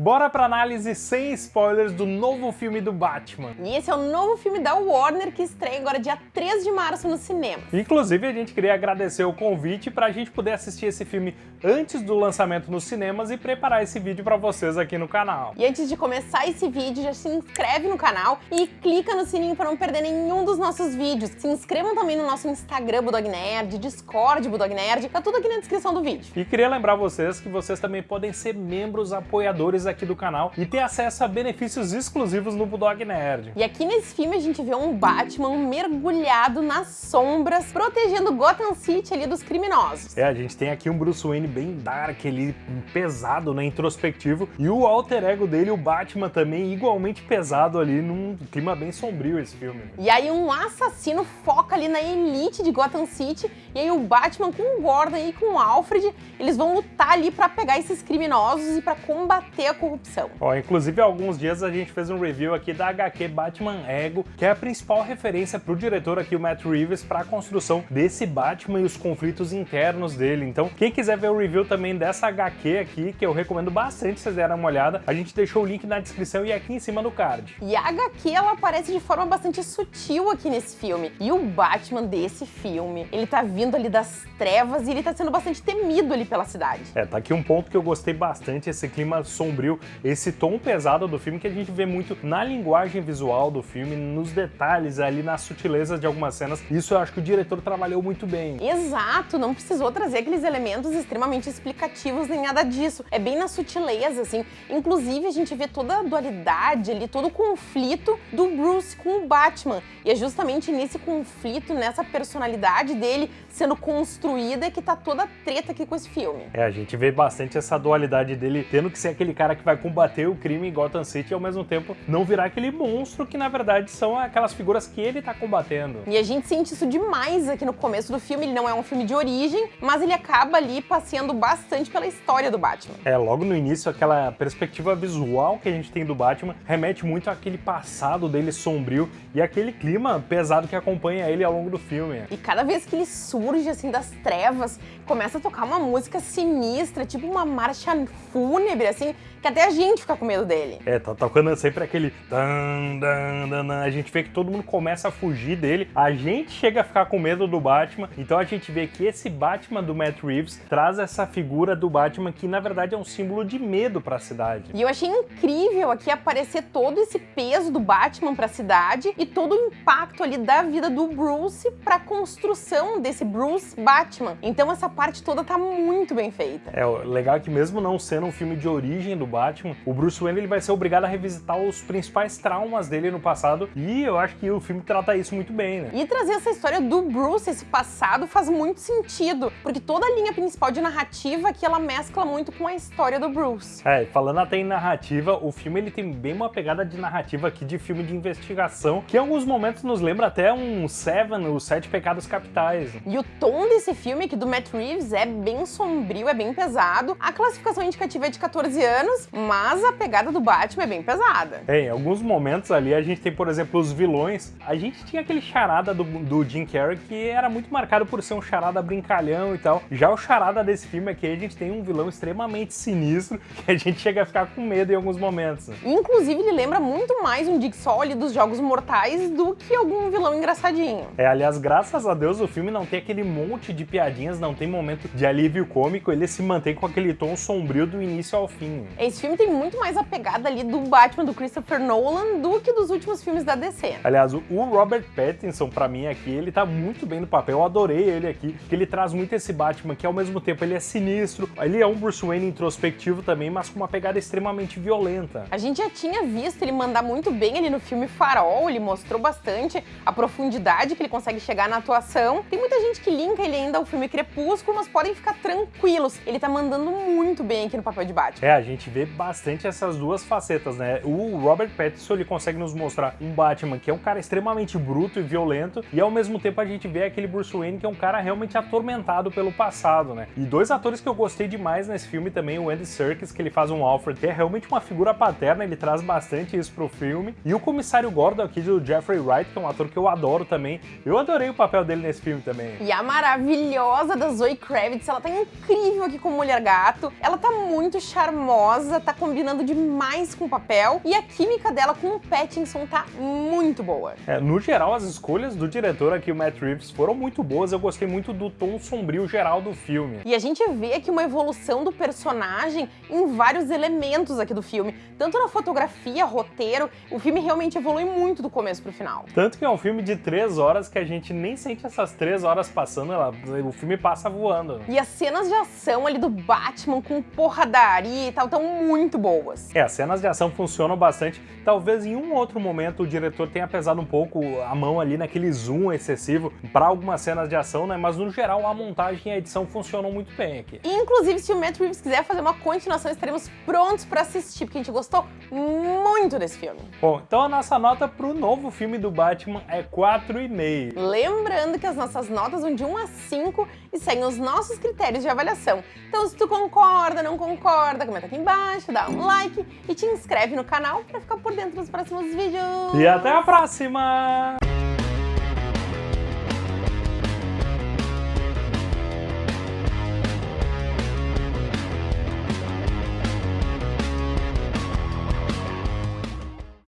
Bora pra análise sem spoilers do novo filme do Batman. E esse é o novo filme da Warner que estreia agora dia 3 de março no cinema. Inclusive, a gente queria agradecer o convite pra gente poder assistir esse filme antes do lançamento nos cinemas e preparar esse vídeo pra vocês aqui no canal. E antes de começar esse vídeo, já se inscreve no canal e clica no sininho para não perder nenhum dos nossos vídeos. Se inscrevam também no nosso Instagram Budog Nerd, Discord Budog Nerd, tá tudo aqui na descrição do vídeo. E queria lembrar vocês que vocês também podem ser membros apoiadores aqui do canal e ter acesso a benefícios exclusivos no Bulldog Nerd. E aqui nesse filme a gente vê um Batman mergulhado nas sombras, protegendo Gotham City ali dos criminosos. É, a gente tem aqui um Bruce Wayne bem dark ali, pesado, né, introspectivo, e o alter ego dele, o Batman também, igualmente pesado ali, num clima bem sombrio esse filme. E aí um assassino foca ali na elite de Gotham City, e aí o Batman com o Gordon e com o Alfred, eles vão lutar ali para pegar esses criminosos e para combater a corrupção. Ó, inclusive há alguns dias a gente fez um review aqui da HQ Batman Ego, que é a principal referência para o diretor aqui, o Matt Reeves, para a construção desse Batman e os conflitos internos dele. Então, quem quiser ver o review também dessa HQ aqui, que eu recomendo bastante vocês derem uma olhada, a gente deixou o link na descrição e aqui em cima do card. E a HQ, ela aparece de forma bastante sutil aqui nesse filme. E o Batman desse filme, ele tá vindo ali das trevas e ele tá sendo bastante temido ali pela cidade. É, tá aqui um ponto que eu gostei bastante, esse clima sombrio, esse tom pesado do filme que a gente vê muito na linguagem visual do filme, nos detalhes ali, nas sutilezas de algumas cenas. Isso eu acho que o diretor trabalhou muito bem. Exato, não precisou trazer aqueles elementos extremamente explicativos nem nada disso. É bem na sutileza, assim. Inclusive, a gente vê toda a dualidade ali, todo o conflito do Bruce com o Batman. E é justamente nesse conflito, nessa personalidade dele sendo construída que tá toda a treta aqui com esse filme. É, a gente vê bastante essa dualidade dele tendo que ser aquele cara que vai combater o crime em Gotham City e ao mesmo tempo não virar aquele monstro que na verdade são aquelas figuras que ele tá combatendo. E a gente sente isso demais aqui no começo do filme, ele não é um filme de origem, mas ele acaba ali passeando bastante pela história do Batman. É, logo no início, aquela perspectiva visual que a gente tem do Batman remete muito àquele passado dele sombrio e aquele clima pesado que acompanha ele ao longo do filme. E cada vez que ele surge assim das trevas, começa a tocar uma música sinistra, tipo uma marcha fúnebre, assim, que até a gente fica com medo dele. É, tá tocando sempre aquele... A gente vê que todo mundo começa a fugir dele, a gente chega a ficar com medo do Batman, então a gente vê que esse Batman do Matt Reeves traz essa figura do Batman que na verdade é um símbolo de medo para a cidade. E eu achei incrível aqui aparecer todo esse peso do Batman para a cidade e todo o impacto ali da vida do Bruce para a construção desse Bruce Batman. Então essa parte toda tá muito bem feita. É, o legal é que mesmo não sendo um filme de origem do Batman, o Bruce Wayne ele vai ser obrigado a revisitar os principais traumas dele no passado e eu acho que o filme trata isso muito bem, né? E trazer essa história do Bruce, esse passado, faz muito sentido, porque toda a linha principal de narrativa que ela mescla muito com a história do Bruce. É, falando até em narrativa, o filme ele tem bem uma pegada de narrativa aqui de filme de investigação, que em alguns momentos nos lembra até um Seven, os Sete Pecados Capitais. E o tom desse filme aqui do Matt Reeves é bem sombrio, é bem pesado. A classificação indicativa é de 14 anos, mas a pegada do Batman é bem pesada. É, em alguns momentos ali a gente tem, por exemplo, os vilões. A gente tinha aquele charada do, do Jim Carrey que era muito marcado por ser um charada brincalhão e tal. Já o charada desse filme aqui, a gente tem um vilão extremamente sinistro que a gente chega a ficar com medo em alguns momentos. Inclusive, ele lembra muito mais um Dick ali dos Jogos Mortais do que algum vilão engraçadinho. É, aliás, graças a Deus o filme não tem aquele monte de piadinhas, não tem momento de alívio cômico, ele se mantém com aquele tom sombrio do início ao fim. Esse filme tem muito mais a pegada ali do Batman do Christopher Nolan do que dos últimos filmes da DC. Aliás, o Robert Pattinson, pra mim aqui, ele tá muito bem no papel, eu adorei ele aqui, que ele traz muito esse Batman que ao mesmo tempo ele é sinistro, ele é um Bruce Wayne introspectivo também, mas com uma pegada extremamente violenta. A gente já tinha visto ele mandar muito bem ali no filme Farol, ele mostrou bastante a profundidade que ele consegue chegar na atuação. Tem muita gente que linka ele ainda ao filme Crepúsculo, mas podem ficar tranquilos, ele tá mandando muito bem aqui no papel de Batman. É, a gente vê bastante essas duas facetas, né? O Robert Pattinson, ele consegue nos mostrar um Batman que é um cara extremamente bruto e violento, e ao mesmo tempo a gente vê aquele Bruce Wayne que é um cara realmente atormentado pelo passado, né? E dois atores que eu gostei demais nesse filme também, o Andy Serkis, que ele faz um Alfred, que é realmente uma figura paterna, ele traz bastante isso pro filme, e o comissário Gordon aqui do Jeffrey Wright, que é um ator que eu adoro também, eu adorei o papel dele nesse filme também. E a maravilhosa da Zoe Kravitz, ela tá incrível aqui como Mulher Gato, ela tá muito charmosa, Rosa tá combinando demais com o papel e a química dela com o Pattinson tá muito boa. É, no geral, as escolhas do diretor aqui, o Matt Reeves, foram muito boas. Eu gostei muito do tom sombrio geral do filme. E a gente vê aqui uma evolução do personagem em vários elementos aqui do filme, tanto na fotografia, roteiro, o filme realmente evolui muito do começo pro final. Tanto que é um filme de três horas que a gente nem sente essas três horas passando, ela, o filme passa voando. E as cenas de ação ali do Batman com porradaria e tal estão muito boas. É, as cenas de ação funcionam bastante. Talvez em um outro momento o diretor tenha pesado um pouco a mão ali naquele zoom excessivo para algumas cenas de ação, né? Mas no geral a montagem e a edição funcionam muito bem aqui. Inclusive, se o Matt Reeves quiser fazer uma continuação, estaremos prontos para assistir, porque a gente gostou muito desse filme. Bom, então a nossa nota pro novo filme do Batman é 4,5. Lembrando que as nossas notas vão de 1 a 5 e seguem os nossos critérios de avaliação. Então, se tu concorda, não concorda, comenta aqui embaixo, dá um like e te inscreve no canal para ficar por dentro dos próximos vídeos. E até a próxima!